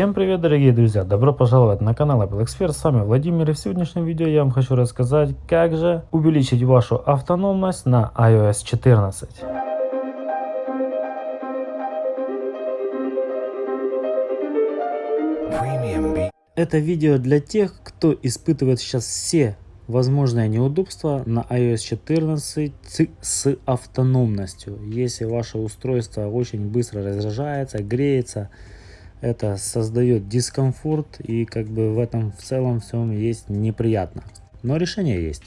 Всем привет дорогие друзья, добро пожаловать на канал Apple Expert, с вами Владимир и в сегодняшнем видео я вам хочу рассказать, как же увеличить вашу автономность на iOS 14. Это видео для тех, кто испытывает сейчас все возможные неудобства на iOS 14 с автономностью. Если ваше устройство очень быстро разряжается, греется, это создает дискомфорт и как бы в этом в целом всем есть неприятно. Но решение есть.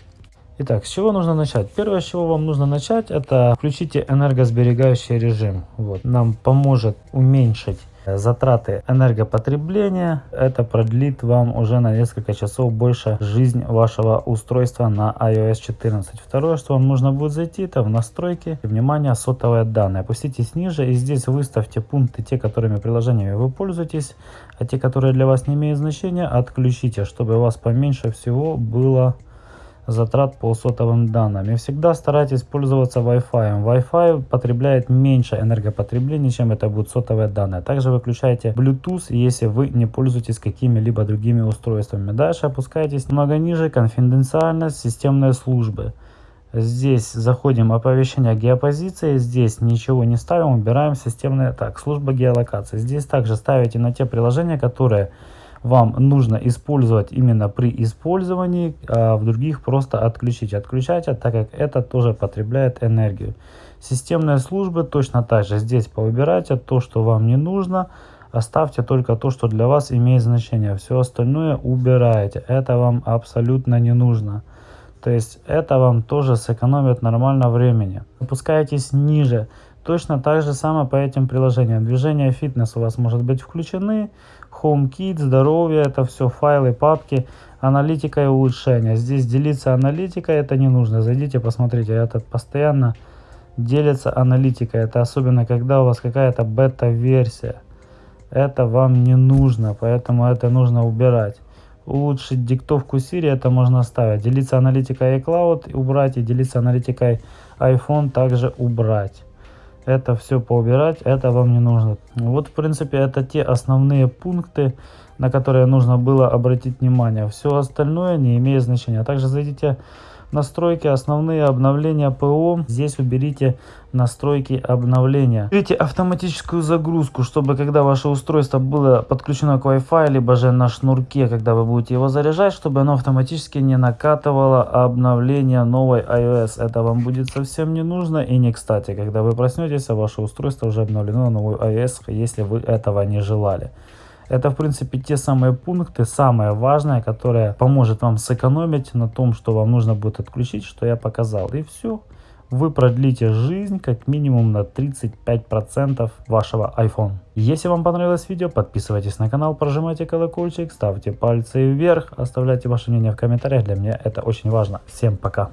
Итак, с чего нужно начать? Первое, с чего вам нужно начать, это включите энергосберегающий режим. Вот, нам поможет уменьшить затраты энергопотребления. Это продлит вам уже на несколько часов больше жизнь вашего устройства на iOS 14. Второе, что вам нужно будет зайти, это в настройки, внимание, сотовые данные. Опуститесь ниже и здесь выставьте пункты, те, которыми приложениями вы пользуетесь, а те, которые для вас не имеют значения, отключите, чтобы у вас поменьше всего было затрат по сотовым данным. И всегда старайтесь пользоваться Wi-Fi. Wi-Fi потребляет меньше энергопотребления, чем это будут сотовые данные. Также выключайте Bluetooth, если вы не пользуетесь какими-либо другими устройствами. Дальше опускайтесь немного ниже, конфиденциальность, системные службы. Здесь заходим оповещение геопозиции, здесь ничего не ставим, убираем системные, так, служба геолокации. Здесь также ставите на те приложения, которые вам нужно использовать именно при использовании, а в других просто отключить. Отключайте, так как это тоже потребляет энергию. Системные службы точно так же. Здесь повыбирайте то, что вам не нужно. Оставьте только то, что для вас имеет значение. Все остальное убираете. Это вам абсолютно не нужно. То есть это вам тоже сэкономит нормально времени. Опускайтесь ниже. Точно так же самое по этим приложениям. Движение фитнес у вас может быть включены. HomeKit, здоровье, это все файлы, папки, аналитика и улучшения. Здесь делиться аналитикой это не нужно. Зайдите, посмотрите, этот постоянно делится аналитикой. Это особенно, когда у вас какая-то бета-версия. Это вам не нужно, поэтому это нужно убирать. Улучшить диктовку Siri это можно оставить. Делиться аналитикой iCloud убрать и делиться аналитикой iPhone также убрать это все поубирать, это вам не нужно. Вот, в принципе, это те основные пункты, на которые нужно было обратить внимание. Все остальное не имеет значения. Также зайдите настройки, основные обновления ПО. Здесь уберите настройки обновления. Уберите автоматическую загрузку, чтобы когда ваше устройство было подключено к Wi-Fi, либо же на шнурке, когда вы будете его заряжать, чтобы оно автоматически не накатывало обновление новой iOS. Это вам будет совсем не нужно и не кстати, когда вы проснетесь, а ваше устройство уже обновлено на новую iOS, если вы этого не желали. Это, в принципе, те самые пункты, самое важное, которое поможет вам сэкономить на том, что вам нужно будет отключить, что я показал. И все. Вы продлите жизнь как минимум на 35% вашего iPhone. Если вам понравилось видео, подписывайтесь на канал, прожимайте колокольчик, ставьте пальцы вверх, оставляйте ваше мнение в комментариях. Для меня это очень важно. Всем пока.